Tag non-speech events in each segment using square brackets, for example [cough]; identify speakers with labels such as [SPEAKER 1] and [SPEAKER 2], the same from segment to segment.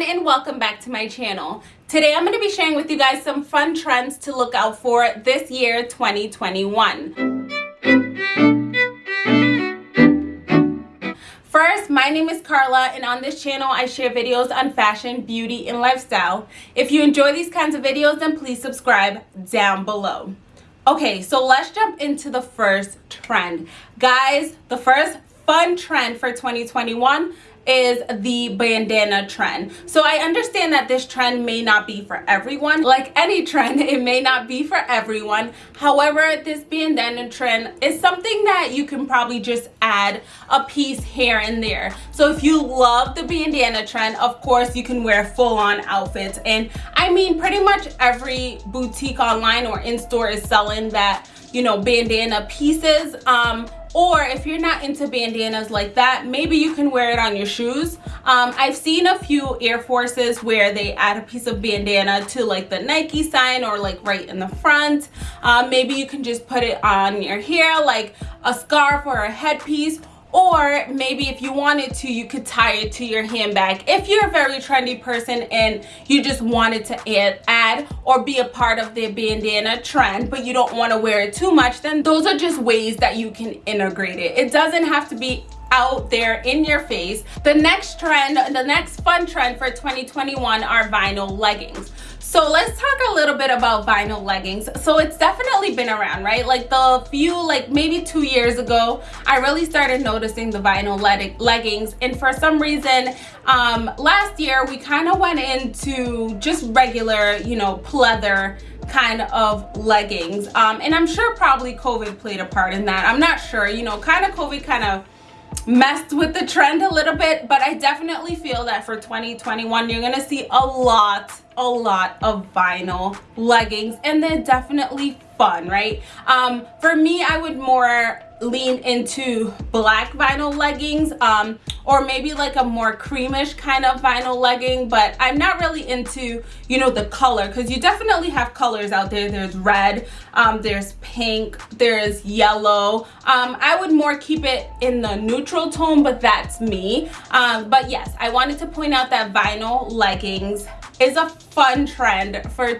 [SPEAKER 1] everyone and welcome back to my channel. Today I'm going to be sharing with you guys some fun trends to look out for this year 2021. First, my name is Carla and on this channel I share videos on fashion, beauty, and lifestyle. If you enjoy these kinds of videos then please subscribe down below. Okay, so let's jump into the first trend. Guys, the first fun trend for 2021 is the bandana trend. So I understand that this trend may not be for everyone. Like any trend, [laughs] it may not be for everyone. However, this bandana trend is something that you can probably just add a piece here and there. So if you love the bandana trend, of course you can wear full-on outfits. And I mean, pretty much every boutique online or in-store is selling that, you know, bandana pieces. Um, or if you're not into bandanas like that maybe you can wear it on your shoes. Um, i've seen a few air forces where they add a piece of bandana to like the nike sign or like right in the front. Um, maybe you can just put it on your hair like a scarf or a headpiece or maybe if you wanted to you could tie it to your handbag. If you're a very trendy person and you just wanted to add, add or be a part of the bandana trend but you don't want to wear it too much then those are just ways that you can integrate it. It doesn't have to be out there in your face. The next trend the next fun trend for 2021 are vinyl leggings so let's talk a little bit about vinyl leggings. So it's definitely been around right? Like the few like maybe two years ago i really started noticing the vinyl leg leggings. And for some reason um last year we kind of went into just regular you know pleather kind of leggings. Um and i'm sure probably covid played a part in that. I'm not sure you know kind of covid kind of messed with the trend a little bit but i definitely feel that for 2021 you're gonna see a lot a lot of vinyl leggings and they're definitely fun right? Um for me i would more lean into black vinyl leggings um, or maybe like a more creamish kind of vinyl legging but i'm not really into you know the color because you definitely have colors out there. There's red um, there's pink there's yellow. Um, i would more keep it in the neutral tone but that's me. Um, but yes i wanted to point out that vinyl leggings is a fun trend for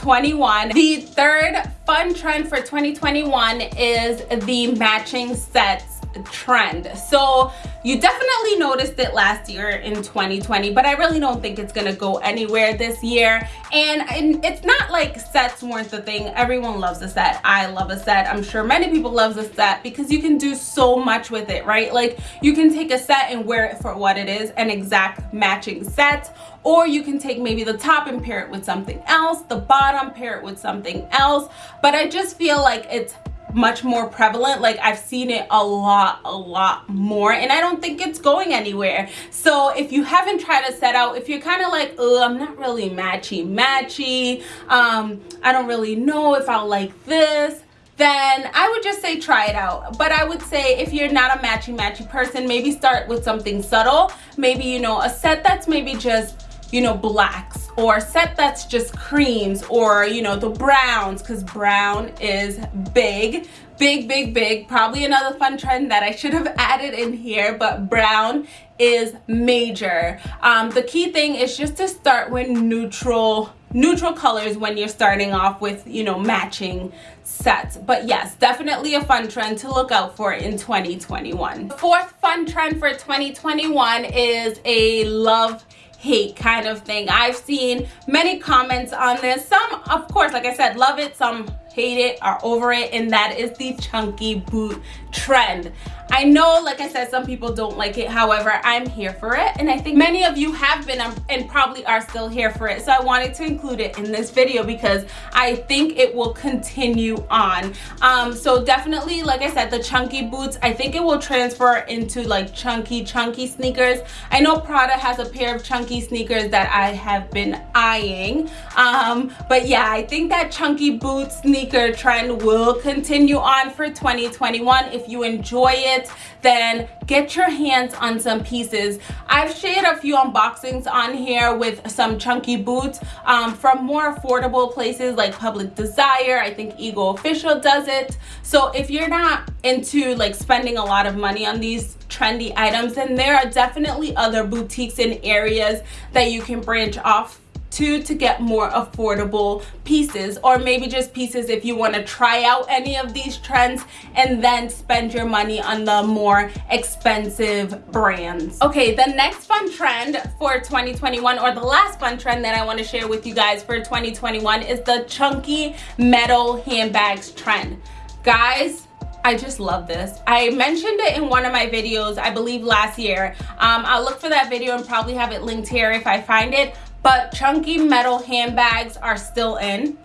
[SPEAKER 1] 2021. The third fun trend for 2021 is the matching sets trend. So you definitely noticed it last year in 2020 but i really don't think it's gonna go anywhere this year. And, and it's not like sets weren't the thing. Everyone loves a set. I love a set. I'm sure many people loves a set because you can do so much with it right? Like you can take a set and wear it for what it is an exact matching set or you can take maybe the top and pair it with something else the bottom pair it with something else. But i just feel like it's much more prevalent like i've seen it a lot a lot more and i don't think it's going anywhere so if you haven't tried a set out if you're kind of like oh i'm not really matchy matchy um i don't really know if i'll like this then I would just say try it out. But I would say if you're not a matchy matchy person, maybe start with something subtle. Maybe, you know, a set that's maybe just you know blacks or set that's just creams or you know the browns because brown is big big big big. Probably another fun trend that i should have [laughs] added in here but brown is major. Um, the key thing is just to start with neutral neutral colors when you're starting off with you know matching sets. But yes definitely a fun trend to look out for in 2021 the fourth fun trend for 2021 is a love hate kind of thing. I've seen many comments on this. Some of course like i said love it. Some hate it are over it and that is the chunky boot trend I know, like I said, some people don't like it. However, I'm here for it. And I think many of you have been um, and probably are still here for it. So I wanted to include it in this video because I think it will continue on. Um, so definitely, like I said, the chunky boots, I think it will transfer into like chunky, chunky sneakers. I know Prada has a pair of chunky sneakers that I have been eyeing. Um, but yeah, I think that chunky boots sneakers sneaker trend will continue on for 2021. If you enjoy it, then get your hands on some pieces. I've shared a few unboxings on here with some chunky boots um, from more affordable places like Public Desire. I think Ego Official does it. So if you're not into like spending a lot of money on these trendy items, then there are definitely other boutiques in areas that you can branch off to to get more affordable pieces or maybe just pieces if you want to try out any of these trends and then spend your money on the more expensive brands okay the next fun trend for 2021 or the last fun trend that i want to share with you guys for 2021 is the chunky metal handbags trend guys I just love this. I mentioned it in one of my videos, I believe last year. Um, I'll look for that video and probably have it linked here if I find it but chunky metal handbags are still in.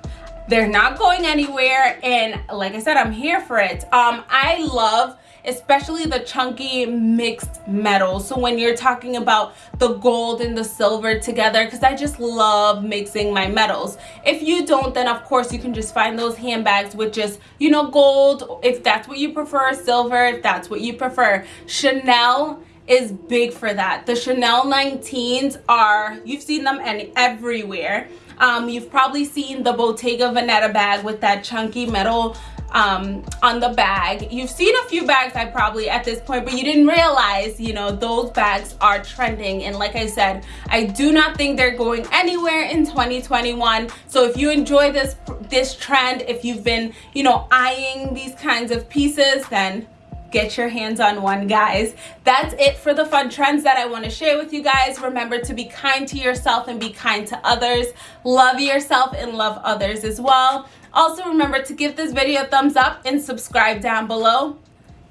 [SPEAKER 1] They're not going anywhere and like i said i'm here for it. Um i love especially the chunky mixed metals. So when you're talking about the gold and the silver together because i just love mixing my metals. If you don't then of course you can just find those handbags with just you know gold. If that's what you prefer silver. If that's what you prefer chanel is big for that. The Chanel 19s are, you've seen them and everywhere. Um, you've probably seen the Bottega Veneta bag with that chunky metal um, on the bag. You've seen a few bags I probably at this point, but you didn't realize, you know, those bags are trending. And like I said, I do not think they're going anywhere in 2021. So if you enjoy this, this trend, if you've been, you know, eyeing these kinds of pieces, then get your hands on one guys. That's it for the fun trends that i want to share with you guys. Remember to be kind to yourself and be kind to others. Love yourself and love others as well. Also remember to give this video a thumbs up and subscribe down below.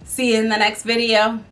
[SPEAKER 1] See you in the next video